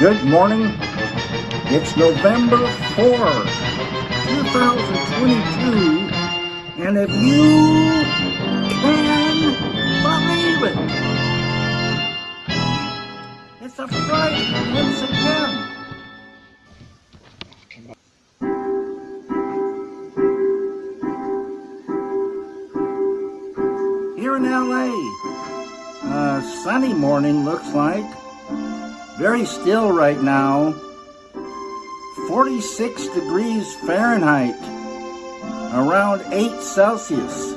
Good morning. It's November 4, 2022, and if you can believe it, it's a Friday once again. Here in LA, a sunny morning looks like. Very still right now. 46 degrees Fahrenheit, around 8 Celsius.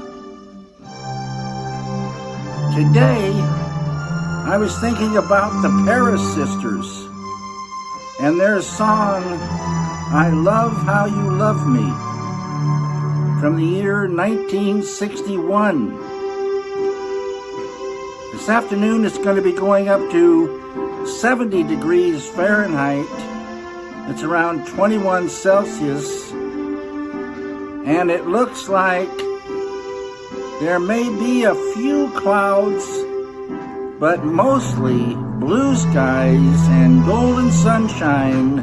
Today, I was thinking about the Paris Sisters and their song, I Love How You Love Me, from the year 1961. This afternoon it's going to be going up to 70 degrees Fahrenheit. It's around 21 Celsius. And it looks like there may be a few clouds, but mostly blue skies and golden sunshine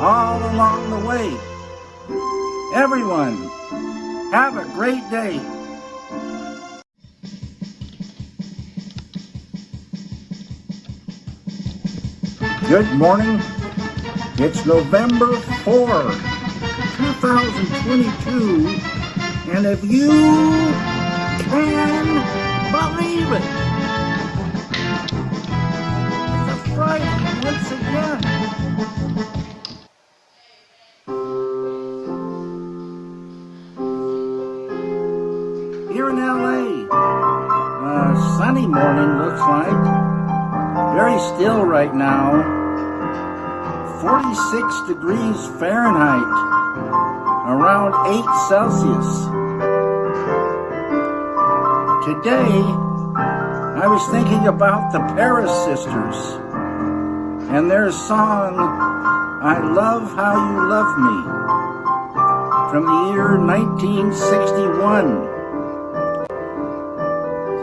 all along the way. Everyone, have a great day. Good morning. It's November 4, 2022, and if you can believe it, it's a Friday once again. Here in LA, a sunny morning looks like. Very still right now. 46 degrees Fahrenheit, around 8 Celsius. Today, I was thinking about the Paris Sisters and their song, I Love How You Love Me, from the year 1961.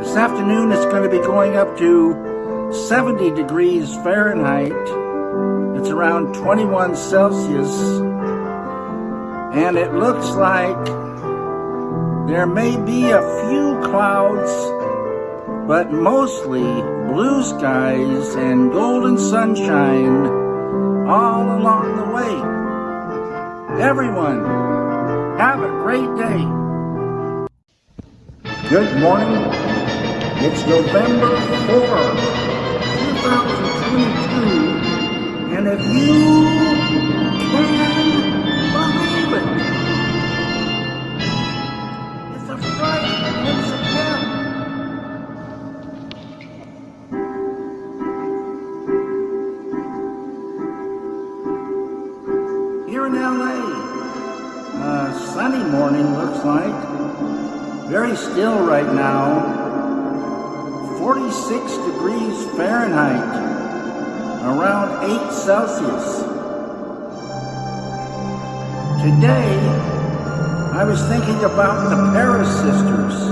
This afternoon it's going to be going up to 70 degrees Fahrenheit. It's around 21 Celsius. And it looks like there may be a few clouds, but mostly blue skies and golden sunshine all along the way. Everyone, have a great day. Good morning. It's November 4. 2022, and if you can believe it, it's a Friday a again. Here in LA, a uh, sunny morning looks like. Very still right now. 46 degrees Fahrenheit, around 8 Celsius. Today, I was thinking about the Paris Sisters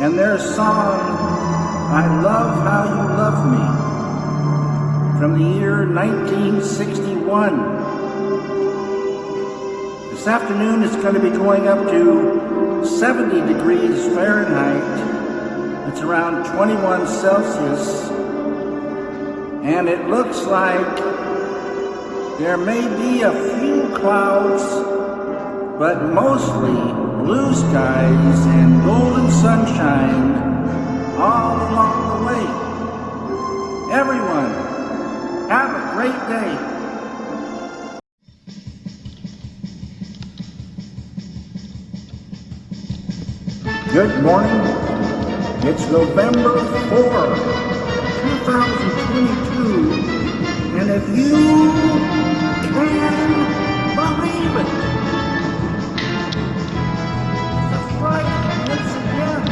and their song, I Love How You Love Me, from the year 1961. This afternoon it's going to be going up to 70 degrees Fahrenheit it's around 21 Celsius. And it looks like there may be a few clouds, but mostly blue skies and golden sunshine all along the way. Everyone, have a great day. Good morning. It's November 4, 2022, and if you can believe it, Friday once again.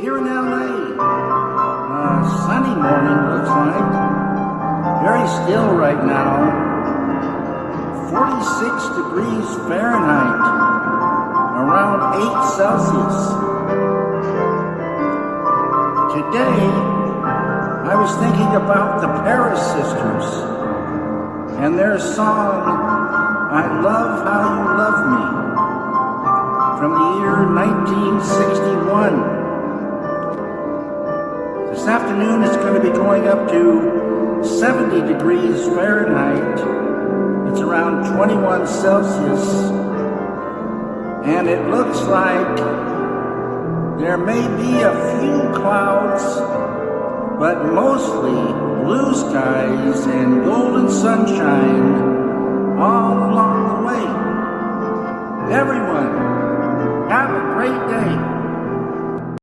Here in LA, a uh, sunny morning looks like. Very still right now. 46 degrees Fahrenheit, around 8 Celsius. Today, I was thinking about the Paris sisters and their song, I Love How You Love Me, from the year 1961. This afternoon it's going to be going up to 70 degrees Fahrenheit. It's around 21 Celsius. And it looks like there may be a few clouds, but mostly blue skies and golden sunshine all along the way. Everyone, have a great day.